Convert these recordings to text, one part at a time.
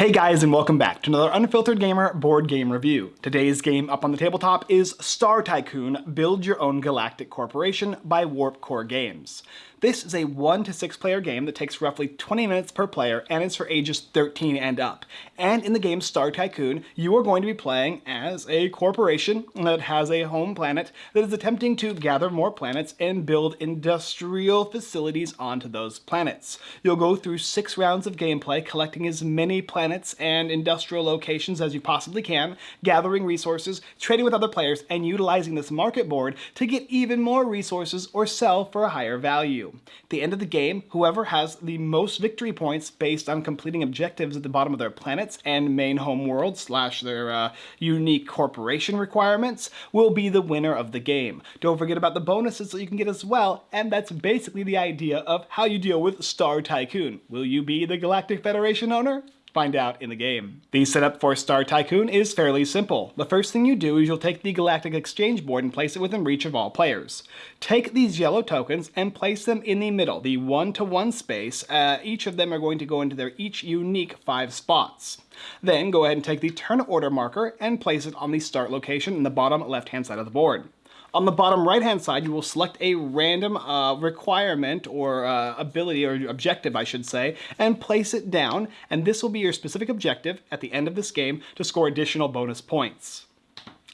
Hey guys and welcome back to another Unfiltered Gamer board game review. Today's game up on the tabletop is Star Tycoon Build Your Own Galactic Corporation by Warp Core Games. This is a 1 to 6 player game that takes roughly 20 minutes per player and is for ages 13 and up. And in the game Star Tycoon, you are going to be playing as a corporation that has a home planet that is attempting to gather more planets and build industrial facilities onto those planets. You'll go through six rounds of gameplay collecting as many planets and industrial locations as you possibly can, gathering resources, trading with other players, and utilizing this market board to get even more resources or sell for a higher value. At the end of the game, whoever has the most victory points based on completing objectives at the bottom of their planets and main home world slash their uh, unique corporation requirements will be the winner of the game. Don't forget about the bonuses that you can get as well, and that's basically the idea of how you deal with Star Tycoon. Will you be the Galactic Federation owner? Find out in the game. The setup for Star Tycoon is fairly simple. The first thing you do is you'll take the Galactic Exchange board and place it within reach of all players. Take these yellow tokens and place them in the middle, the one-to-one -one space. Uh, each of them are going to go into their each unique five spots. Then go ahead and take the turn order marker and place it on the start location in the bottom left-hand side of the board. On the bottom right hand side, you will select a random uh, requirement or uh, ability or objective, I should say, and place it down. And this will be your specific objective at the end of this game to score additional bonus points.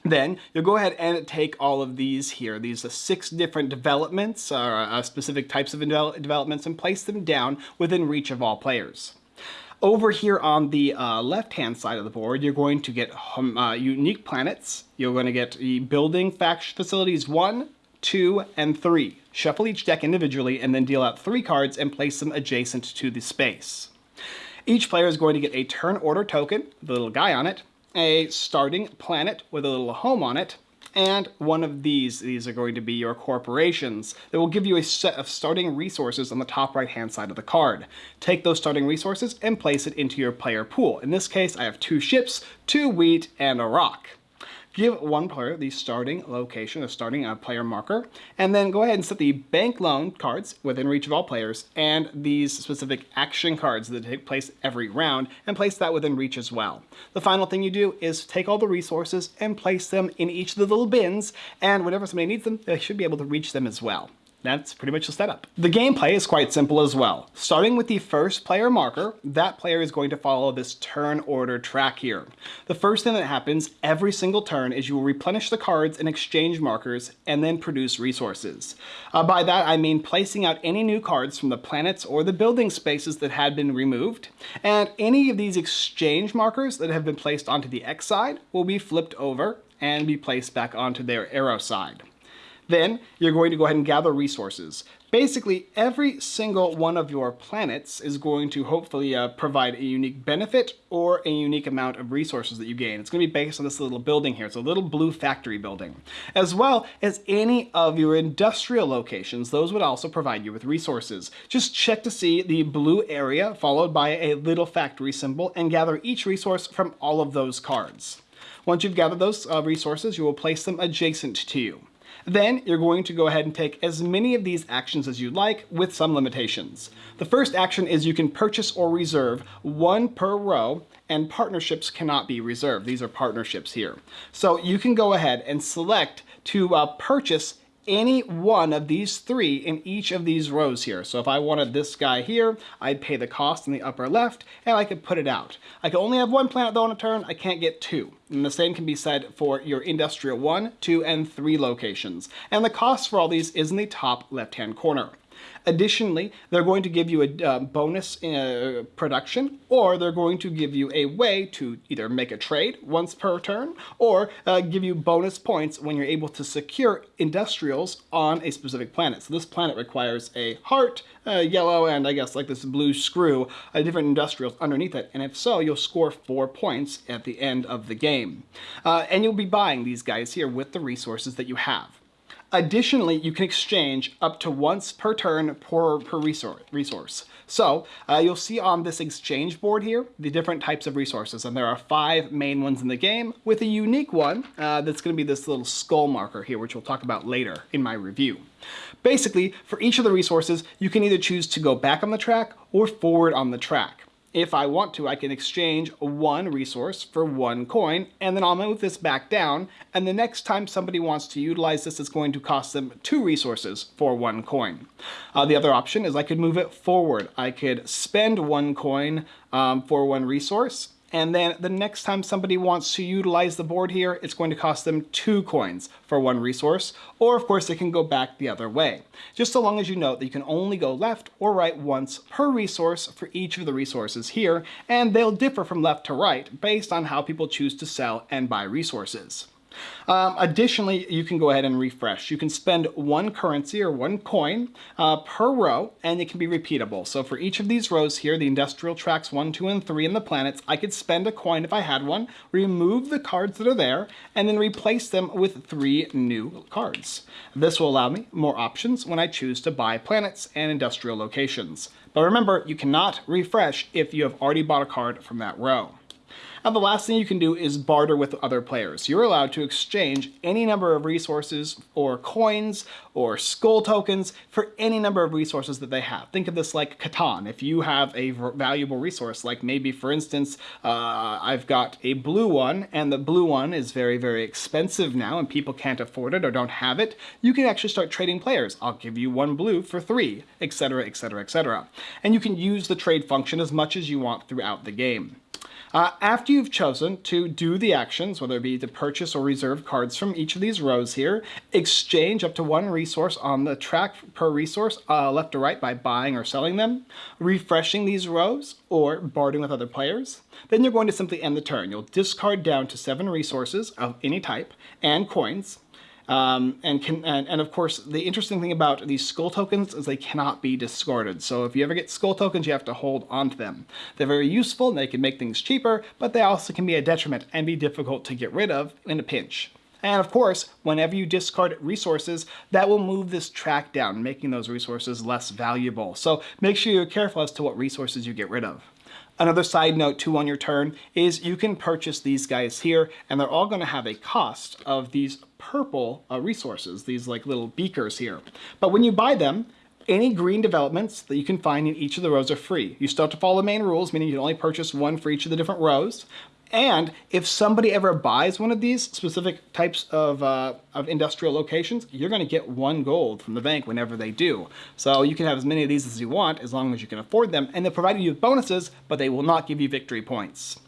Then you'll go ahead and take all of these here, these uh, six different developments, or uh, specific types of developments, and place them down within reach of all players. Over here on the uh, left-hand side of the board, you're going to get um, uh, unique planets. You're going to get the building facilities 1, 2, and 3. Shuffle each deck individually and then deal out 3 cards and place them adjacent to the space. Each player is going to get a turn order token, the little guy on it, a starting planet with a little home on it, and one of these, these are going to be your corporations, that will give you a set of starting resources on the top right hand side of the card. Take those starting resources and place it into your player pool. In this case, I have two ships, two wheat, and a rock. Give one player the starting location, the starting uh, player marker, and then go ahead and set the bank loan cards within reach of all players and these specific action cards that take place every round and place that within reach as well. The final thing you do is take all the resources and place them in each of the little bins and whenever somebody needs them, they should be able to reach them as well that's pretty much the setup. The gameplay is quite simple as well. Starting with the first player marker, that player is going to follow this turn order track here. The first thing that happens every single turn is you will replenish the cards and exchange markers and then produce resources. Uh, by that I mean placing out any new cards from the planets or the building spaces that had been removed, and any of these exchange markers that have been placed onto the X side will be flipped over and be placed back onto their arrow side. Then you're going to go ahead and gather resources. Basically, every single one of your planets is going to hopefully uh, provide a unique benefit or a unique amount of resources that you gain. It's going to be based on this little building here. It's a little blue factory building. As well as any of your industrial locations, those would also provide you with resources. Just check to see the blue area followed by a little factory symbol and gather each resource from all of those cards. Once you've gathered those uh, resources, you will place them adjacent to you. Then you're going to go ahead and take as many of these actions as you'd like with some limitations. The first action is you can purchase or reserve one per row and partnerships cannot be reserved. These are partnerships here. So you can go ahead and select to uh, purchase any one of these three in each of these rows here. So if I wanted this guy here, I'd pay the cost in the upper left, and I could put it out. I can only have one planet though on a turn, I can't get two. And the same can be said for your industrial 1, 2, and 3 locations. And the cost for all these is in the top left-hand corner. Additionally, they're going to give you a uh, bonus uh, production, or they're going to give you a way to either make a trade once per turn, or uh, give you bonus points when you're able to secure industrials on a specific planet. So this planet requires a heart, yellow, and I guess like this blue screw, uh, different industrials underneath it. And if so, you'll score four points at the end of the game. Uh, and you'll be buying these guys here with the resources that you have. Additionally, you can exchange up to once per turn per, per resource. So uh, you'll see on this exchange board here the different types of resources, and there are five main ones in the game, with a unique one uh, that's going to be this little skull marker here, which we'll talk about later in my review. Basically, for each of the resources, you can either choose to go back on the track or forward on the track. If I want to, I can exchange one resource for one coin, and then I'll move this back down, and the next time somebody wants to utilize this, it's going to cost them two resources for one coin. Uh, the other option is I could move it forward. I could spend one coin um, for one resource, and then the next time somebody wants to utilize the board here, it's going to cost them two coins for one resource, or of course they can go back the other way. Just so long as you know that you can only go left or right once per resource for each of the resources here, and they'll differ from left to right based on how people choose to sell and buy resources. Um, additionally, you can go ahead and refresh. You can spend one currency or one coin uh, per row, and it can be repeatable. So for each of these rows here, the industrial tracks one, two, and three, and the planets, I could spend a coin if I had one, remove the cards that are there, and then replace them with three new cards. This will allow me more options when I choose to buy planets and industrial locations. But remember, you cannot refresh if you have already bought a card from that row. Now the last thing you can do is barter with other players. You're allowed to exchange any number of resources or coins or skull tokens for any number of resources that they have. Think of this like Catan. If you have a valuable resource, like maybe for instance, uh, I've got a blue one and the blue one is very, very expensive now and people can't afford it or don't have it, you can actually start trading players. I'll give you one blue for three, etc, etc, etc. And you can use the trade function as much as you want throughout the game. Uh, after you've chosen to do the actions, whether it be to purchase or reserve cards from each of these rows here, exchange up to one resource on the track per resource uh, left or right by buying or selling them, refreshing these rows, or bartering with other players, then you're going to simply end the turn. You'll discard down to seven resources of any type and coins, um, and, can, and, and, of course, the interesting thing about these skull tokens is they cannot be discarded. So if you ever get skull tokens, you have to hold onto them. They're very useful and they can make things cheaper, but they also can be a detriment and be difficult to get rid of in a pinch. And of course, whenever you discard resources, that will move this track down, making those resources less valuable. So make sure you're careful as to what resources you get rid of. Another side note too on your turn is you can purchase these guys here and they're all going to have a cost of these purple uh, resources, these like little beakers here. But when you buy them, any green developments that you can find in each of the rows are free. You still have to follow the main rules, meaning you can only purchase one for each of the different rows. And if somebody ever buys one of these specific types of, uh, of industrial locations, you're going to get one gold from the bank whenever they do. So you can have as many of these as you want, as long as you can afford them, and they'll provide you with bonuses, but they will not give you victory points.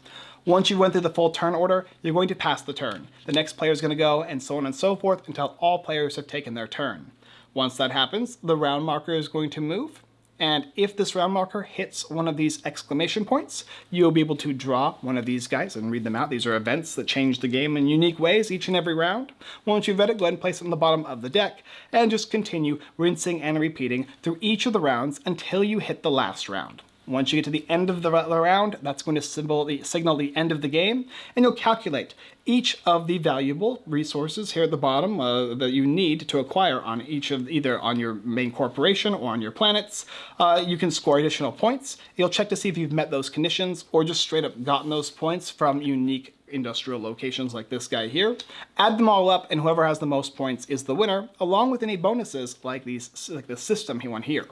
Once you went through the full turn order, you're going to pass the turn. The next player is going to go, and so on and so forth, until all players have taken their turn. Once that happens, the round marker is going to move, and if this round marker hits one of these exclamation points, you'll be able to draw one of these guys and read them out. These are events that change the game in unique ways each and every round. Once you've read it, go ahead and place it on the bottom of the deck and just continue rinsing and repeating through each of the rounds until you hit the last round. Once you get to the end of the round, that's going to the, signal the end of the game, and you'll calculate each of the valuable resources here at the bottom uh, that you need to acquire on each of either on your main corporation or on your planets. Uh, you can score additional points. You'll check to see if you've met those conditions or just straight up gotten those points from unique industrial locations like this guy here. Add them all up and whoever has the most points is the winner, along with any bonuses like these like the system he won here.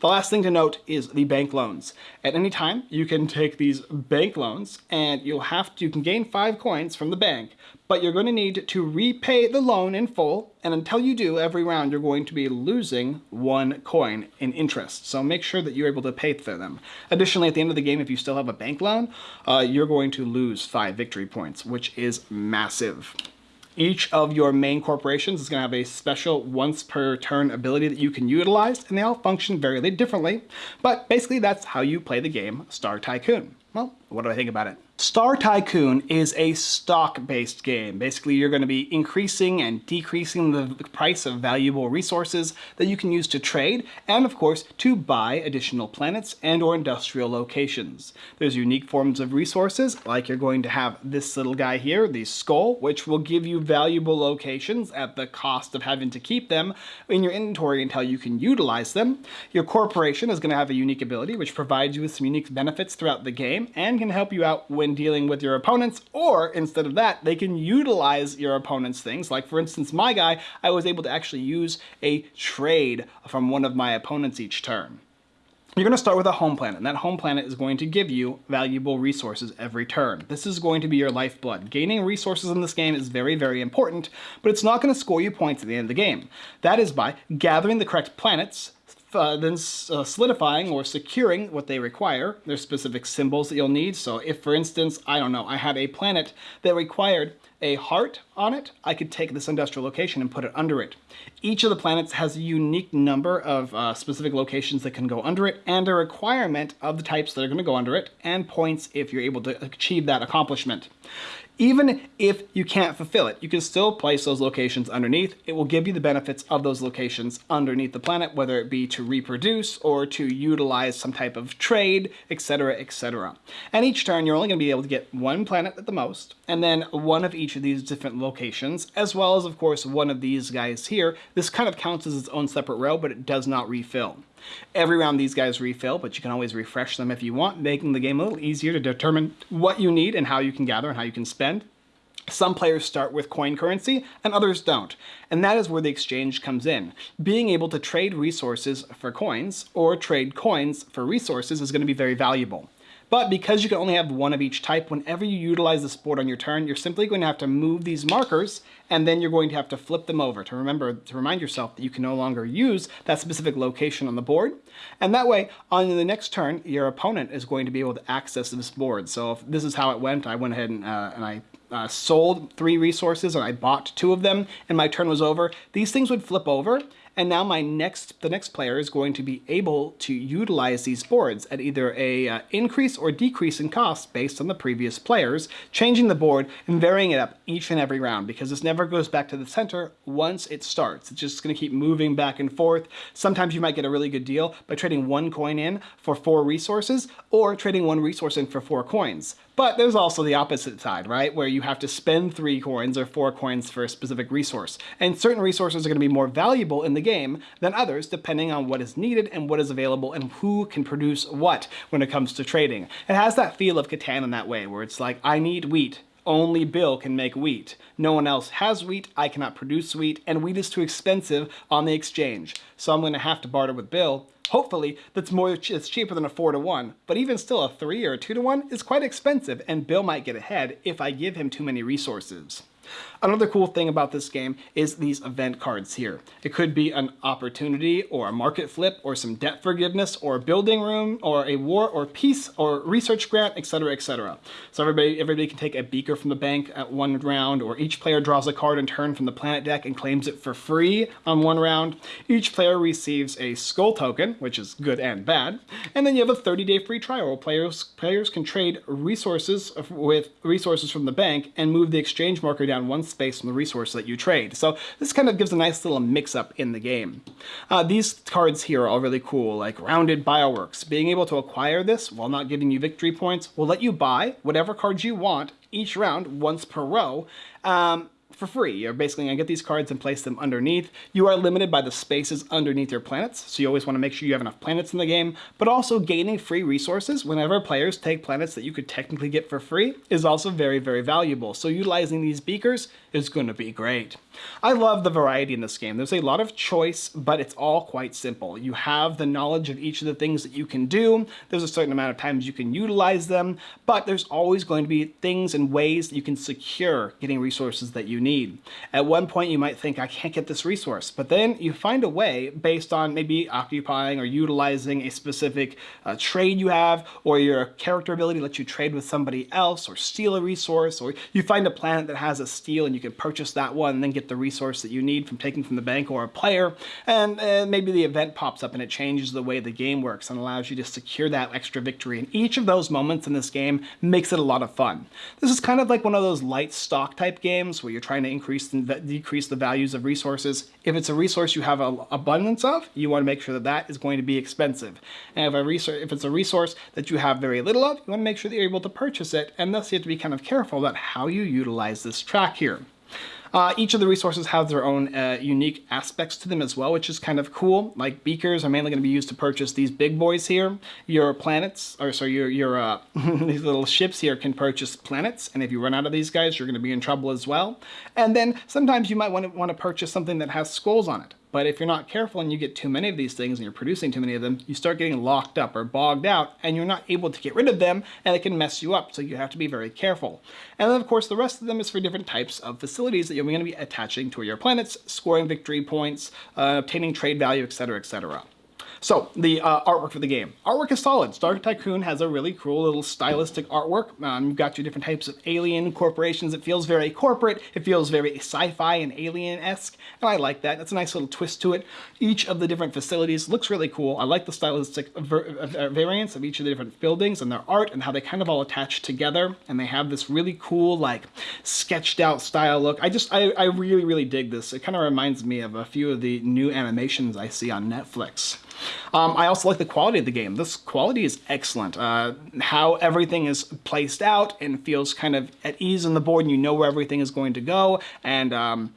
The last thing to note is the bank loans. At any time, you can take these bank loans and you'll have to, you can gain five coins from the bank, but you're going to need to repay the loan in full. And until you do, every round, you're going to be losing one coin in interest. So make sure that you're able to pay for them. Additionally, at the end of the game, if you still have a bank loan, uh, you're going to lose five victory points, which is massive. Each of your main corporations is going to have a special once per turn ability that you can utilize, and they all function very differently. But basically, that's how you play the game Star Tycoon. Well, what do I think about it? Star Tycoon is a stock-based game. Basically, you're going to be increasing and decreasing the price of valuable resources that you can use to trade, and of course, to buy additional planets and or industrial locations. There's unique forms of resources, like you're going to have this little guy here, the skull, which will give you valuable locations at the cost of having to keep them in your inventory until you can utilize them. Your corporation is going to have a unique ability, which provides you with some unique benefits throughout the game, and can help you out when dealing with your opponents, or instead of that, they can utilize your opponent's things. Like for instance, my guy, I was able to actually use a trade from one of my opponents each turn. you're going to start with a home planet, and that home planet is going to give you valuable resources every turn. This is going to be your lifeblood. Gaining resources in this game is very, very important, but it's not going to score you points at the end of the game. That is by gathering the correct planets, uh, then uh, solidifying or securing what they require. There's specific symbols that you'll need. So if, for instance, I don't know, I had a planet that required a heart on it, I could take this industrial location and put it under it. Each of the planets has a unique number of uh, specific locations that can go under it and a requirement of the types that are going to go under it and points if you're able to achieve that accomplishment. Even if you can't fulfill it, you can still place those locations underneath. It will give you the benefits of those locations underneath the planet, whether it be to reproduce or to utilize some type of trade, etc., etc. And each turn, you're only going to be able to get one planet at the most, and then one of each of these different locations, as well as, of course, one of these guys here. This kind of counts as its own separate row, but it does not refill. Every round these guys refill, but you can always refresh them if you want, making the game a little easier to determine what you need and how you can gather and how you can spend. Some players start with coin currency and others don't, and that is where the exchange comes in. Being able to trade resources for coins or trade coins for resources is going to be very valuable. But because you can only have one of each type, whenever you utilize this board on your turn, you're simply going to have to move these markers and then you're going to have to flip them over to remember to remind yourself that you can no longer use that specific location on the board. And that way, on the next turn, your opponent is going to be able to access this board. So if this is how it went, I went ahead and, uh, and I uh, sold three resources and I bought two of them and my turn was over, these things would flip over and now my next, the next player is going to be able to utilize these boards at either a uh, increase or decrease in cost based on the previous players, changing the board and varying it up each and every round because this never goes back to the center once it starts. It's just going to keep moving back and forth. Sometimes you might get a really good deal by trading one coin in for four resources or trading one resource in for four coins. But there's also the opposite side, right? Where you have to spend three coins or four coins for a specific resource. And certain resources are going to be more valuable in the game than others, depending on what is needed and what is available and who can produce what when it comes to trading. It has that feel of Catan in that way, where it's like, I need wheat, only Bill can make wheat. No one else has wheat, I cannot produce wheat, and wheat is too expensive on the exchange. So I'm going to have to barter with Bill Hopefully, that's more it's cheaper than a 4 to 1, but even still a 3 or a 2 to 1 is quite expensive and Bill might get ahead if I give him too many resources. Another cool thing about this game is these event cards here. It could be an opportunity or a market flip or some debt forgiveness or a building boom or a war or peace or research grant, etc, etc. So everybody, everybody can take a beaker from the bank at one round or each player draws a card in turn from the planet deck and claims it for free on one round. Each player receives a skull token, which is good and bad, and then you have a 30-day free trial where players, players can trade resources with resources from the bank and move the exchange marker down one space from the resource that you trade. So this kind of gives a nice little mix-up in the game. Uh, these cards here are all really cool, like Rounded Bioworks. Being able to acquire this while not giving you victory points will let you buy whatever cards you want each round once per row. Um, for free. You're basically to get these cards and place them underneath. You are limited by the spaces underneath your planets, so you always want to make sure you have enough planets in the game, but also gaining free resources whenever players take planets that you could technically get for free is also very, very valuable. So utilizing these beakers is going to be great. I love the variety in this game. There's a lot of choice, but it's all quite simple. You have the knowledge of each of the things that you can do. There's a certain amount of times you can utilize them, but there's always going to be things and ways that you can secure getting resources that you need. At one point, you might think, I can't get this resource, but then you find a way based on maybe occupying or utilizing a specific uh, trade you have, or your character ability lets you trade with somebody else, or steal a resource, or you find a planet that has a steal and you can purchase that one and then get the resource that you need from taking from the bank or a player, and uh, maybe the event pops up and it changes the way the game works and allows you to secure that extra victory. And each of those moments in this game makes it a lot of fun. This is kind of like one of those light stock type games where you're trying to increase and decrease the values of resources. If it's a resource you have an abundance of, you want to make sure that that is going to be expensive. And if, a resource, if it's a resource that you have very little of, you want to make sure that you're able to purchase it, and thus you have to be kind of careful about how you utilize this track here. Uh, each of the resources have their own uh, unique aspects to them as well, which is kind of cool. Like beakers are mainly going to be used to purchase these big boys here. Your planets, or sorry, your, your uh, these little ships here can purchase planets, and if you run out of these guys, you're going to be in trouble as well. And then sometimes you might want to want to purchase something that has skulls on it. But if you're not careful and you get too many of these things and you're producing too many of them, you start getting locked up or bogged out and you're not able to get rid of them and it can mess you up. So you have to be very careful. And then of course the rest of them is for different types of facilities that you're going to be attaching to your planets, scoring victory points, uh, obtaining trade value, etc, etc. So, the uh, artwork for the game. Artwork is solid. Star Tycoon has a really cool little stylistic artwork. Um, you've got your different types of alien corporations. It feels very corporate. It feels very sci-fi and alien-esque, and I like that. That's a nice little twist to it. Each of the different facilities looks really cool. I like the stylistic variants of each of the different buildings and their art and how they kind of all attach together, and they have this really cool, like, sketched out style look. I just, I, I really, really dig this. It kind of reminds me of a few of the new animations I see on Netflix. Um, I also like the quality of the game. This quality is excellent. Uh, how everything is placed out and feels kind of at ease on the board and you know where everything is going to go. And um,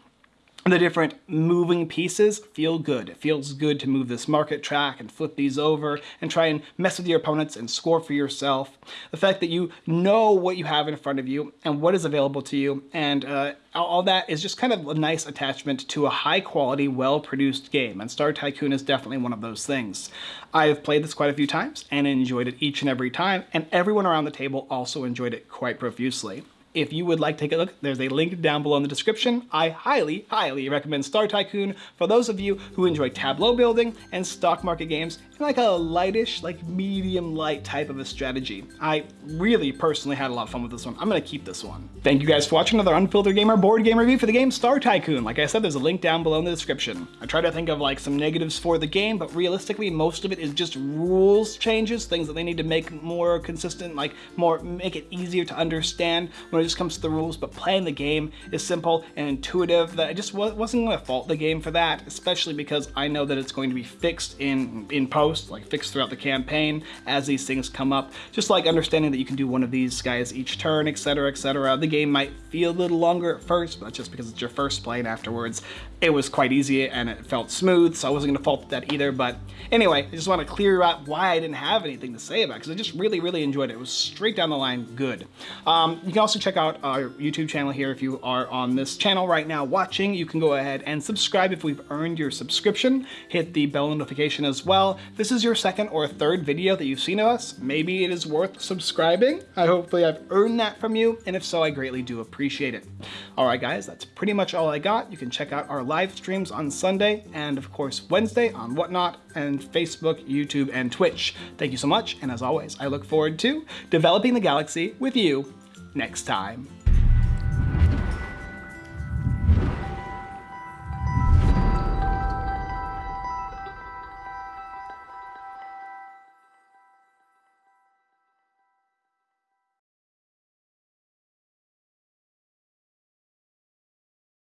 the different moving pieces feel good. It feels good to move this market track and flip these over and try and mess with your opponents and score for yourself. The fact that you know what you have in front of you and what is available to you and uh, all that is just kind of a nice attachment to a high quality, well-produced game, and Star Tycoon is definitely one of those things. I have played this quite a few times and enjoyed it each and every time, and everyone around the table also enjoyed it quite profusely. If you would like to take a look, there's a link down below in the description. I highly, highly recommend Star Tycoon for those of you who enjoy tableau building and stock market games in like a lightish, like medium light type of a strategy. I really personally had a lot of fun with this one. I'm gonna keep this one. Thank you guys for watching another Unfiltered Gamer board game review for the game Star Tycoon. Like I said, there's a link down below in the description. I try to think of like some negatives for the game, but realistically, most of it is just rules changes, things that they need to make more consistent, like more, make it easier to understand when when it just comes to the rules, but playing the game is simple and intuitive that I just wasn't going to fault the game for that, especially because I know that it's going to be fixed in, in post, like fixed throughout the campaign as these things come up. Just like understanding that you can do one of these guys each turn, etc, etc. The game might feel a little longer at first, but that's just because it's your first play and afterwards it was quite easy and it felt smooth, so I wasn't gonna fault that either. But anyway, I just want to clear out why I didn't have anything to say about it, because I just really, really enjoyed it. It was straight down the line good. Um, you can also check out our YouTube channel here if you are on this channel right now watching. You can go ahead and subscribe if we've earned your subscription. Hit the bell notification as well. This is your second or third video that you've seen of us, maybe it is worth subscribing. I hopefully I've earned that from you, and if so, I greatly do appreciate it. All right, guys, that's pretty much all I got. You can check out our live streams on Sunday and of course Wednesday on Whatnot and Facebook, YouTube, and Twitch. Thank you so much, and as always, I look forward to developing the galaxy with you next time.